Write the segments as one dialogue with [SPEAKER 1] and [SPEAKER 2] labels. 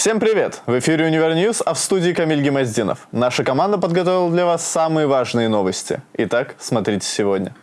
[SPEAKER 1] Всем привет! В эфире Univer News, а в студии Камиль Гемоздинов. Наша команда подготовила для вас самые важные новости. Итак, смотрите сегодня.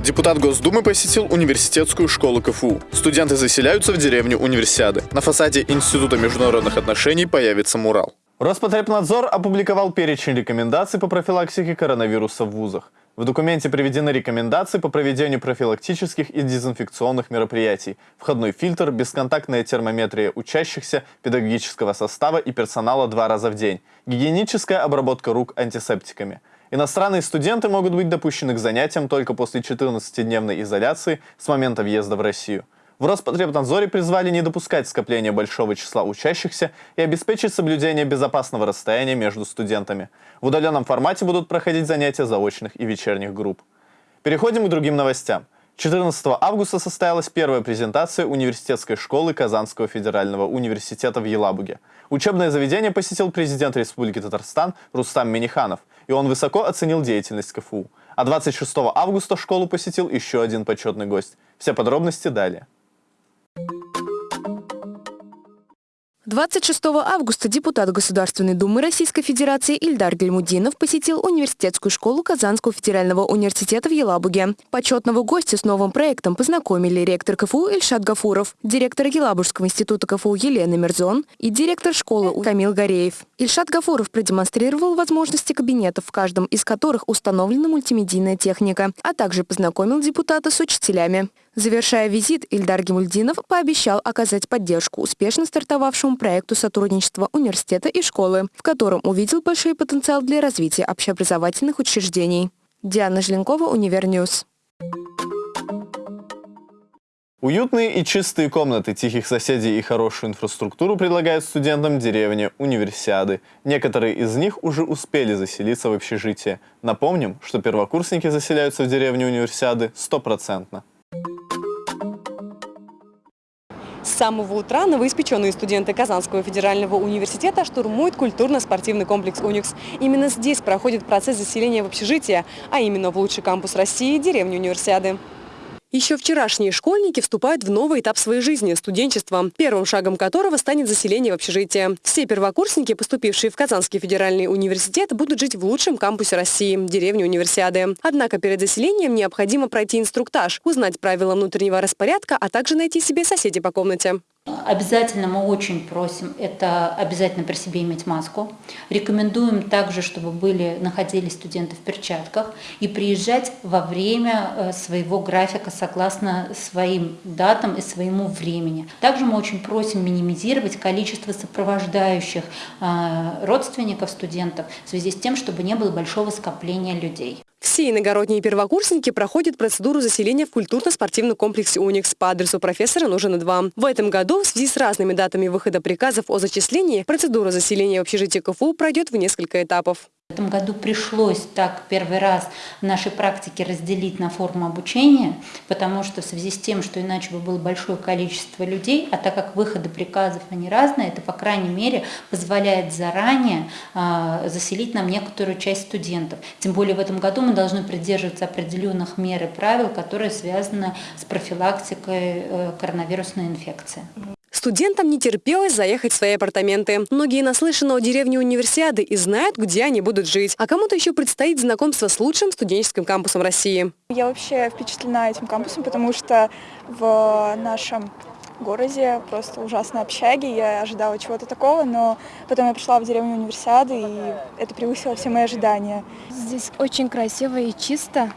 [SPEAKER 1] Депутат Госдумы посетил университетскую школу КФУ. Студенты заселяются в деревню Универсиады. На фасаде Института международных отношений появится мурал. Роспотребнадзор опубликовал перечень рекомендаций по профилактике коронавируса в вузах. В документе приведены рекомендации по проведению профилактических и дезинфекционных мероприятий, входной фильтр, бесконтактная термометрия учащихся, педагогического состава и персонала два раза в день, гигиеническая обработка рук антисептиками. Иностранные студенты могут быть допущены к занятиям только после 14-дневной изоляции с момента въезда в Россию. В Роспотребнадзоре призвали не допускать скопления большого числа учащихся и обеспечить соблюдение безопасного расстояния между студентами. В удаленном формате будут проходить занятия заочных и вечерних групп. Переходим к другим новостям. 14 августа состоялась первая презентация университетской школы Казанского федерального университета в Елабуге. Учебное заведение посетил президент Республики Татарстан Рустам Миниханов, и он высоко оценил деятельность КФУ. А 26 августа школу посетил еще один почетный гость. Все подробности далее.
[SPEAKER 2] 26 августа депутат Государственной Думы Российской Федерации Ильдар Гельмудинов посетил университетскую школу Казанского федерального университета в Елабуге. Почетного гостя с новым проектом познакомили ректор КФУ Ильшат Гафуров, директор Елабужского института КФУ Елена Мерзон и директор школы Камил Гореев. Ильшат Гафуров продемонстрировал возможности кабинетов, в каждом из которых установлена мультимедийная техника, а также познакомил депутата с учителями. Завершая визит, Ильдар Гильмутдинов пообещал оказать поддержку успешно стартовавшему проекту сотрудничества университета и школы, в котором увидел большой потенциал для развития общеобразовательных учреждений. Диана Желенкова, Univer News.
[SPEAKER 1] Уютные и чистые комнаты, тихих соседей и хорошую инфраструктуру предлагают студентам деревни Универсиады. Некоторые из них уже успели заселиться в общежитие. Напомним, что первокурсники заселяются в деревню Универсиады стопроцентно.
[SPEAKER 3] Самого утра новоиспеченные студенты Казанского федерального университета штурмуют культурно-спортивный комплекс «Уникс». Именно здесь проходит процесс заселения в общежитие, а именно в лучший кампус России – деревню Универсиады. Еще вчерашние школьники вступают в новый этап своей жизни – студенчество, первым шагом которого станет заселение в общежитие. Все первокурсники, поступившие в Казанский федеральный университет, будут жить в лучшем кампусе России – деревне Универсиады. Однако перед заселением необходимо пройти инструктаж, узнать правила внутреннего распорядка, а также найти себе соседей по комнате.
[SPEAKER 4] Обязательно мы очень просим, это обязательно при себе иметь маску. Рекомендуем также, чтобы были, находились студенты в перчатках и приезжать во время э, своего графика согласно своим датам и своему времени. Также мы очень просим минимизировать количество сопровождающих э, родственников студентов в связи с тем, чтобы не было большого скопления людей.
[SPEAKER 3] Все иногородние первокурсники проходят процедуру заселения в культурно-спортивном комплексе «Уникс» по адресу профессора Нужина 2. В этом году в связи с разными датами выхода приказов о зачислении процедура заселения в общежитие КФУ пройдет в несколько этапов.
[SPEAKER 4] В этом году пришлось так первый раз в нашей практике разделить на форму обучения, потому что в связи с тем, что иначе бы было большое количество людей, а так как выходы приказов они разные, это по крайней мере позволяет заранее э, заселить нам некоторую часть студентов. Тем более в этом году мы должны придерживаться определенных мер и правил, которые связаны с профилактикой э, коронавирусной инфекции.
[SPEAKER 3] Студентам не терпелось заехать в свои апартаменты. Многие наслышаны о деревне универсиады и знают, где они будут жить. А кому-то еще предстоит знакомство с лучшим студенческим кампусом России.
[SPEAKER 5] Я вообще впечатлена этим кампусом, потому что в нашем городе просто ужасные общаги. Я ожидала чего-то такого, но потом я пришла в деревню универсиады, и это превысило все мои ожидания.
[SPEAKER 6] Здесь очень красиво и чисто,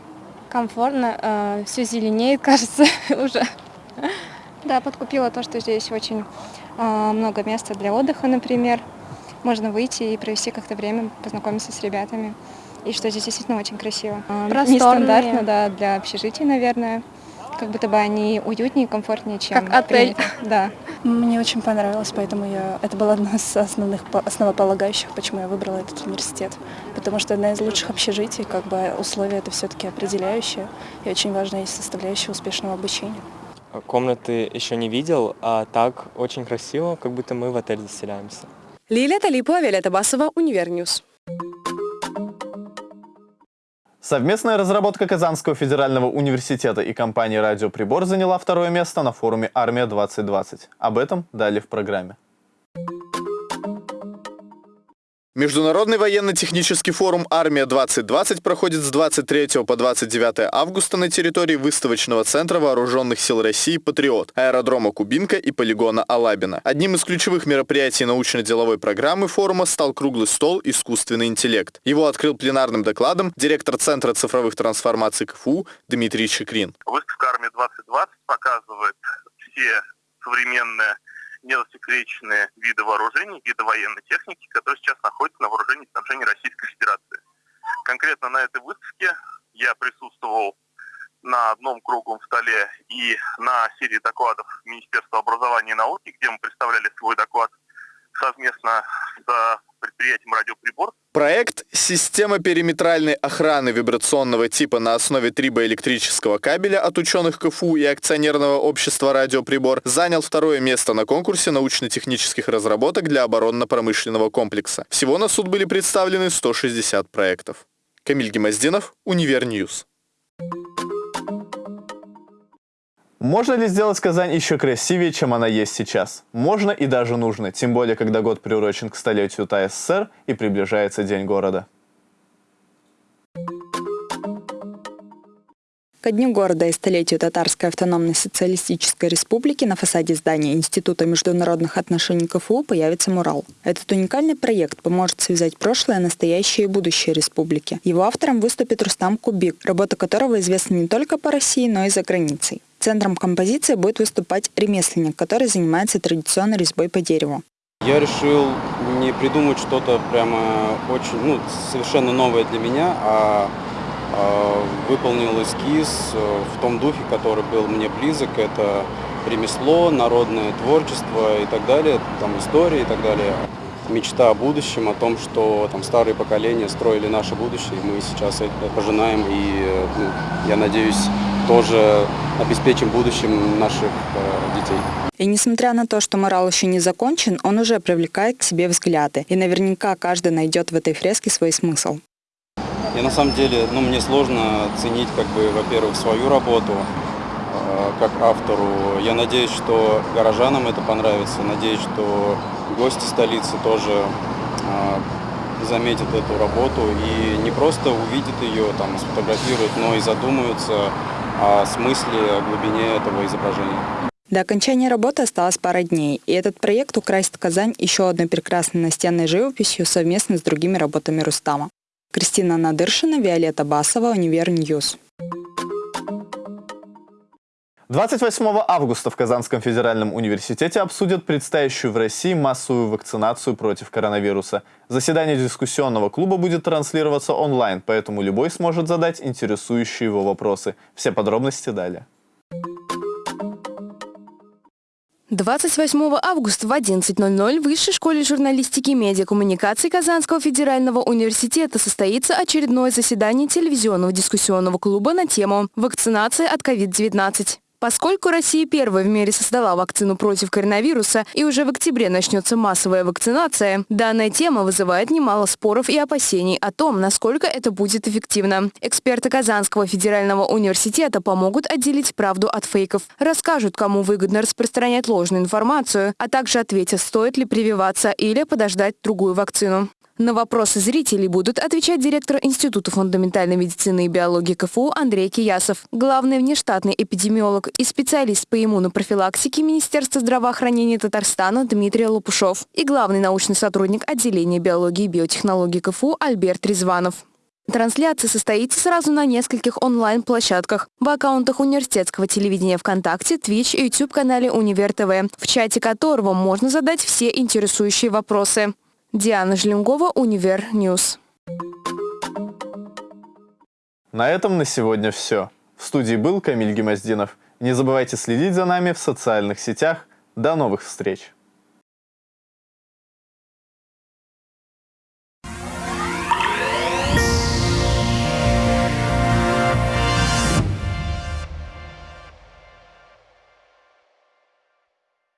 [SPEAKER 6] комфортно, э, все зеленеет, кажется, уже. Да, подкупила то, что здесь очень э, много места для отдыха, например. Можно выйти и провести как-то время, познакомиться с ребятами. И что здесь действительно очень красиво. Просторные. Нестандартно, да, для общежитий, наверное. Как будто бы они уютнее и комфортнее, чем
[SPEAKER 5] Как отель.
[SPEAKER 6] Принято. Да.
[SPEAKER 5] Мне очень понравилось, поэтому я... это было одно из основных основополагающих, почему я выбрала этот университет. Потому что одна из лучших общежитий, как бы условия это все-таки определяющие, и очень важная составляющая успешного обучения.
[SPEAKER 7] Комнаты еще не видел, а так очень красиво, как будто мы в отель заселяемся.
[SPEAKER 3] Лилия Талипова, Виолетта Басова, Univer News.
[SPEAKER 1] Совместная разработка Казанского федерального университета и компании «Радиоприбор» заняла второе место на форуме «Армия-2020». Об этом далее в программе. Международный военно-технический форум «Армия-2020» проходит с 23 по 29 августа на территории выставочного центра Вооруженных сил России «Патриот», аэродрома Кубинка и полигона Алабино. Одним из ключевых мероприятий научно-деловой программы форума стал круглый стол «Искусственный интеллект». Его открыл пленарным докладом директор Центра цифровых трансформаций КФУ Дмитрий Чикрин.
[SPEAKER 8] Выставка «Армия-2020» показывает все современные незасекреченные виды вооружений, виды военной техники, которые сейчас находятся на вооружении и снабжении Российской Федерации. Конкретно на этой выставке я присутствовал на одном круглом столе и на серии докладов Министерства образования и науки, где мы представляли свой доклад совместно с предприятием «Радиоприбор».
[SPEAKER 1] Проект «Система периметральной охраны вибрационного типа на основе трибоэлектрического кабеля» от ученых КФУ и акционерного общества «Радиоприбор» занял второе место на конкурсе научно-технических разработок для оборонно-промышленного комплекса. Всего на суд были представлены 160 проектов. Камиль Гемоздинов, Univer News. Можно ли сделать Казань еще красивее, чем она есть сейчас? Можно и даже нужно, тем более, когда год приурочен к столетию ТАССР и приближается День города.
[SPEAKER 9] Ко Дню города и столетию Татарской автономной социалистической республики на фасаде здания Института международных отношений КФУ появится мурал. Этот уникальный проект поможет связать прошлое, настоящее и будущее республики. Его автором выступит Рустам Кубик, работа которого известна не только по России, но и за границей. Центром композиции будет выступать ремесленник, который занимается традиционной резьбой по дереву.
[SPEAKER 10] Я решил не придумать что-то прямо очень, ну, совершенно новое для меня, а а, выполнил эскиз э, в том духе, который был мне близок. Это ремесло, народное творчество и так далее, там история и так далее. Мечта о будущем, о том, что там старые поколения строили наше будущее, и мы сейчас это пожинаем, и ну, я надеюсь, тоже обеспечим будущим наших э, детей.
[SPEAKER 9] И несмотря на то, что морал еще не закончен, он уже привлекает к себе взгляды. И наверняка каждый найдет в этой фреске свой смысл.
[SPEAKER 10] И на самом деле, ну, мне сложно ценить, как бы, во-первых, свою работу э, как автору. Я надеюсь, что горожанам это понравится. Надеюсь, что гости столицы тоже э, заметят эту работу и не просто увидят ее, там, сфотографируют, но и задумаются о смысле, о глубине этого изображения.
[SPEAKER 9] До окончания работы осталось пара дней, и этот проект украсит Казань еще одной прекрасной настенной живописью совместно с другими работами Рустама. Кристина Надыршина, Виолетта Басова, Univer News.
[SPEAKER 1] 28 августа в Казанском федеральном университете обсудят предстоящую в России массовую вакцинацию против коронавируса. Заседание дискуссионного клуба будет транслироваться онлайн, поэтому любой сможет задать интересующие его вопросы. Все подробности далее.
[SPEAKER 2] 28 августа в 11.00 в Высшей школе журналистики и медиакоммуникаций Казанского федерального университета состоится очередное заседание телевизионного дискуссионного клуба на тему «Вакцинация от COVID-19». Поскольку Россия первая в мире создала вакцину против коронавируса и уже в октябре начнется массовая вакцинация, данная тема вызывает немало споров и опасений о том, насколько это будет эффективно. Эксперты Казанского федерального университета помогут отделить правду от фейков, расскажут, кому выгодно распространять ложную информацию, а также ответят, стоит ли прививаться или подождать другую вакцину. На вопросы зрителей будут отвечать директор Института фундаментальной медицины и биологии КФУ Андрей Киясов, главный внештатный эпидемиолог и специалист по иммунопрофилактике Министерства здравоохранения Татарстана Дмитрий Лопушов и главный научный сотрудник отделения биологии и биотехнологии КФУ Альберт Резванов. Трансляция состоится сразу на нескольких онлайн-площадках. В аккаунтах университетского телевидения ВКонтакте, Twitch и YouTube-канале Универ ТВ, в чате которого можно задать все интересующие вопросы. Диана Жлингова, Univer News.
[SPEAKER 1] На этом на сегодня все. В студии был Камиль Гемоздинов. Не забывайте следить за нами в социальных сетях. До новых встреч!